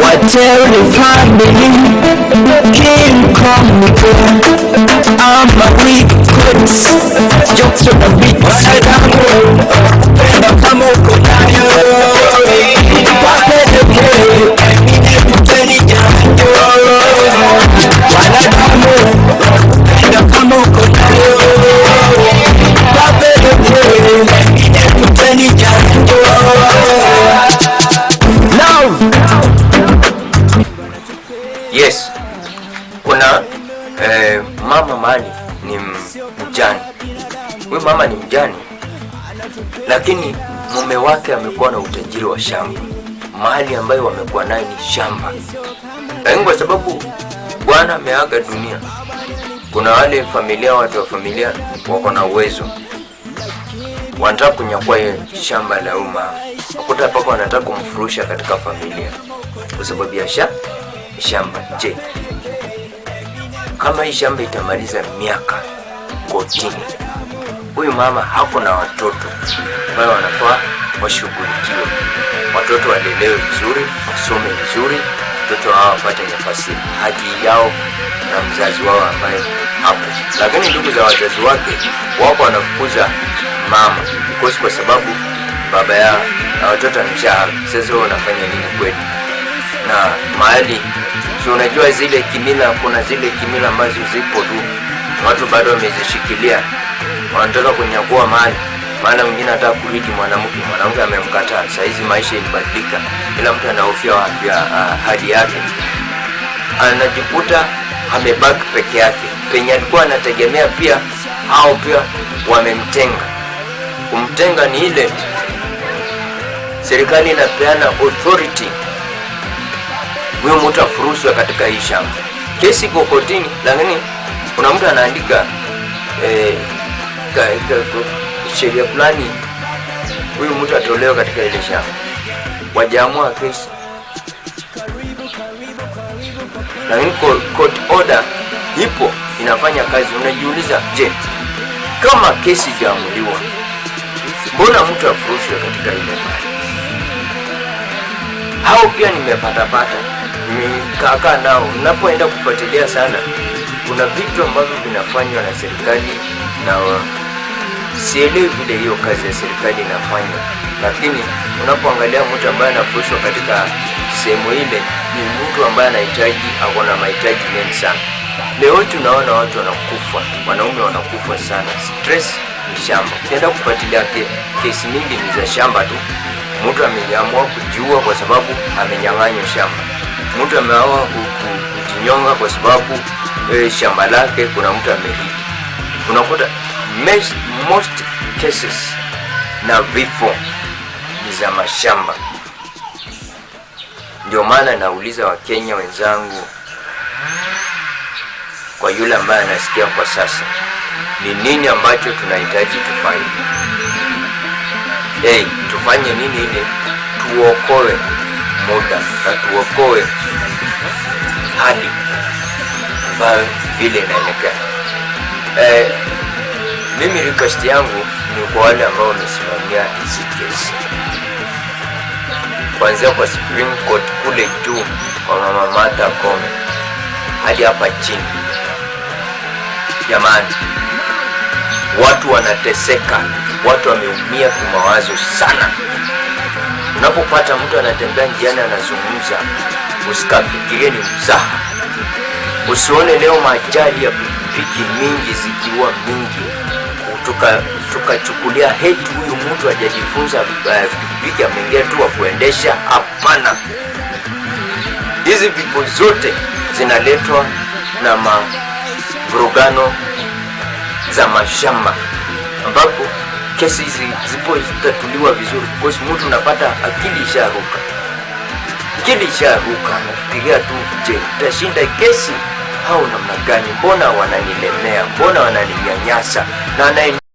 What terrified me Came come me I'm a weak prince. Jokes from the eh, mama mali ni mjani. Huyu mama ni mjani, lakini mume wake amekuwa na utajiri wa shamba. mali ambayo wamekuwa nayo ni shamba, lakini kwa sababu bwana ameaga dunia, kuna wale familia, watu wa familia wako na uwezo, wanataka kunyakua shamba la huyu mama. Wakuta paka wanataka kumfurusha katika familia kwa sababu ya sha shamba. Je, kama hii shamba itamaliza miaka kotini, huyu mama hako na watoto ambayo wanafaa washughulikiwe, watoto walelewe vizuri, wasome vizuri, watoto hao wapate nafasi haki yao na mzazi wao ambaye hapo. Lakini ndugu za wazazi wake wako wanafukuza mama because kwa sababu baba ya na watoto amesha sasa, wewe unafanya nini kwetu? na mahali unajua zile kimila, kuna zile kimila ambazo zipo tu, watu bado wamezishikilia, wanataka kunyakua mali. Maana mwingine anataka kuridi mwanamke, mwanamke amemkataa. Saa hizi maisha ilibadilika, kila mtu anahofia ah, hali yake, anajikuta amebaki peke yake, penye alikuwa anategemea pia hao pia wamemtenga. Kumtenga ni ile. Serikali inapeana authority huyo mtu afurushwe katika hii shamba. Kesi iko kotini, lakini kuna mtu anaandika eh, sheria fulani, huyu mtu atolewe katika ile shamba. Wajaamua kesi, lakini co- court order ipo inafanya kazi. Unajiuliza, je, kama kesi ijaamuliwa, mbona mtu afurushwe katika ile mali? hao pia nimepatapata nimekaakaa nao napoenda kufuatilia sana kuna vitu ambavyo vinafanywa na serikali na sielewi vile hiyo kazi ya serikali inafanywa. Lakini unapoangalia mtu ambaye anafurushwa katika sehemu ile ni mtu ambaye anahitaji ako na mahitaji mengi sana. Leo tunaona watu wanakufa wanaume wanakufa sana. Stress ni shamba. Ukienda kufuatilia kesi mingi ni za shamba tu. Mtu ameamua kujiua kwa sababu amenyang'anywa shamba mtu ameamua ku- ku- kujinyonga kwa sababu e, shamba lake kuna mtu amerithi unakuta most cases na vifo ni za mashamba. Ndio maana nauliza wakenya wenzangu kwa yule ambaye anasikia kwa sasa ni nini ambacho tunahitaji tufanye? Hey, tufanye nini ili tuokoe muda na tuokoe hali ambayo vile inaelekea. Eh, mimi request yangu ni kwa wale ambao wamesimamia hizi kesi. Kuanzia kwa Supreme Court kule juu kwa mama Martha Koome hadi hapa chini. Jamani watu wanateseka watu wameumia kimawazo sana unapopata mtu anatembea njiani anazungumza usikafikirie ni mzaha. Usione leo majali ya pikipiki mingi zikiwa mingi. Tukachukulia tuka heti huyu mtu ajajifunza pikipiki uh, ameingia tu wa kuendesha hapana. Hizi vipo zote zinaletwa na mavurugano za mashamba ambapo kesi hizi zipo zitatuliwa vizuri because mtu unapata akili isharuka. Akili isharuka nafikiria tu je utashinda kesi? Au namna gani? Mbona wananilemea? Mbona wananinyanyasa? Na